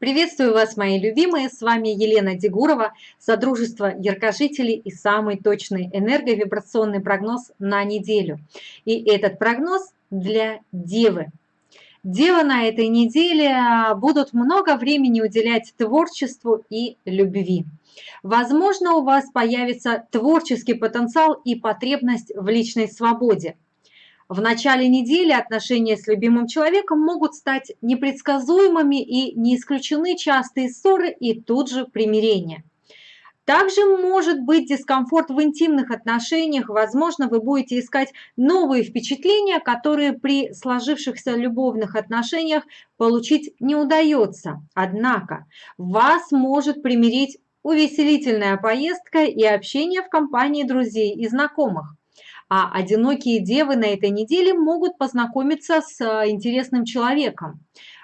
Приветствую вас, мои любимые! С вами Елена Дегурова, Содружество Яркожителей и самый точный энерговибрационный прогноз на неделю. И этот прогноз для Девы. Девы на этой неделе будут много времени уделять творчеству и любви. Возможно, у вас появится творческий потенциал и потребность в личной свободе. В начале недели отношения с любимым человеком могут стать непредсказуемыми и не исключены частые ссоры и тут же примирение. Также может быть дискомфорт в интимных отношениях, возможно, вы будете искать новые впечатления, которые при сложившихся любовных отношениях получить не удается. Однако вас может примирить увеселительная поездка и общение в компании друзей и знакомых а одинокие девы на этой неделе могут познакомиться с э, интересным человеком.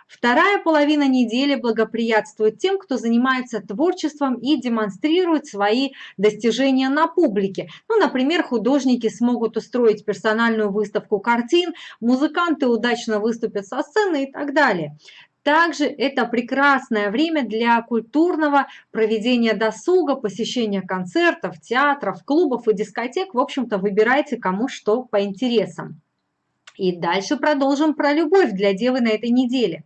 Вторая половина недели благоприятствует тем, кто занимается творчеством и демонстрирует свои достижения на публике. Ну, например, художники смогут устроить персональную выставку картин, музыканты удачно выступят со сцены и так далее. Также это прекрасное время для культурного проведения досуга, посещения концертов, театров, клубов и дискотек. В общем-то, выбирайте кому что по интересам. И дальше продолжим про любовь для девы на этой неделе.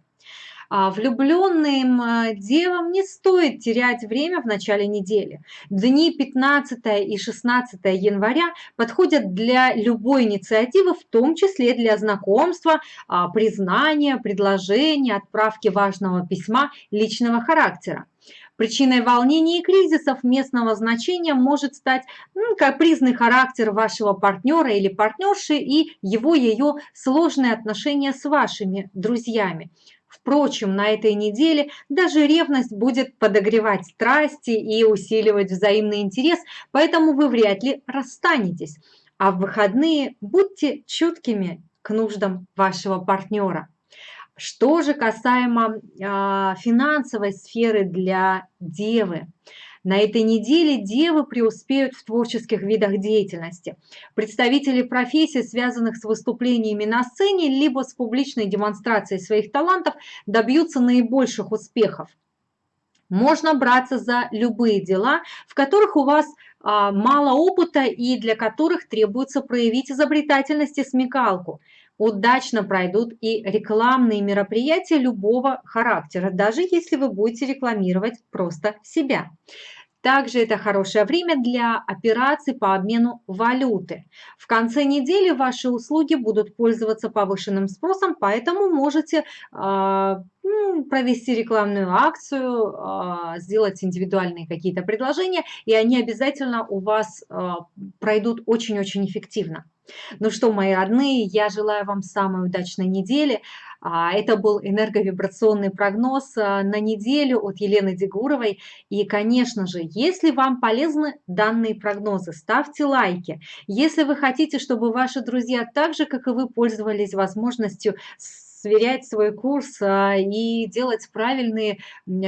А влюбленным э, девам не стоит терять время в начале недели. Дни 15 и 16 января подходят для любой инициативы, в том числе для знакомства, а, признания, предложения, отправки важного письма личного характера. Причиной волнений и кризисов местного значения может стать ну, капризный характер вашего партнера или партнерши и его-ее сложные отношения с вашими друзьями. Впрочем, на этой неделе даже ревность будет подогревать страсти и усиливать взаимный интерес, поэтому вы вряд ли расстанетесь. А в выходные будьте чуткими к нуждам вашего партнера. Что же касаемо э, финансовой сферы для девы? На этой неделе девы преуспеют в творческих видах деятельности. Представители профессий, связанных с выступлениями на сцене, либо с публичной демонстрацией своих талантов, добьются наибольших успехов. Можно браться за любые дела, в которых у вас а, мало опыта и для которых требуется проявить изобретательность и смекалку удачно пройдут и рекламные мероприятия любого характера, даже если вы будете рекламировать просто себя. Также это хорошее время для операций по обмену валюты. В конце недели ваши услуги будут пользоваться повышенным спросом, поэтому можете э, провести рекламную акцию, э, сделать индивидуальные какие-то предложения, и они обязательно у вас э, пройдут очень-очень эффективно. Ну что, мои родные, я желаю вам самой удачной недели. А, это был энерговибрационный прогноз а, на неделю от Елены Дегуровой. И, конечно же, если вам полезны данные прогнозы, ставьте лайки. Если вы хотите, чтобы ваши друзья так же, как и вы, пользовались возможностью сверять свой курс а, и делать правильные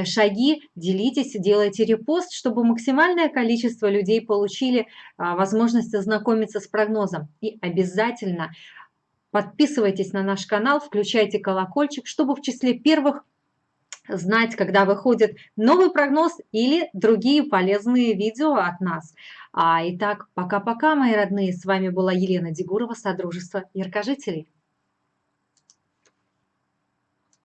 шаги, делитесь, делайте репост, чтобы максимальное количество людей получили а, возможность ознакомиться с прогнозом. И обязательно подписывайтесь на наш канал, включайте колокольчик, чтобы в числе первых знать, когда выходит новый прогноз или другие полезные видео от нас. А, итак, пока-пока, мои родные. С вами была Елена Дегурова, Содружество Яркожителей.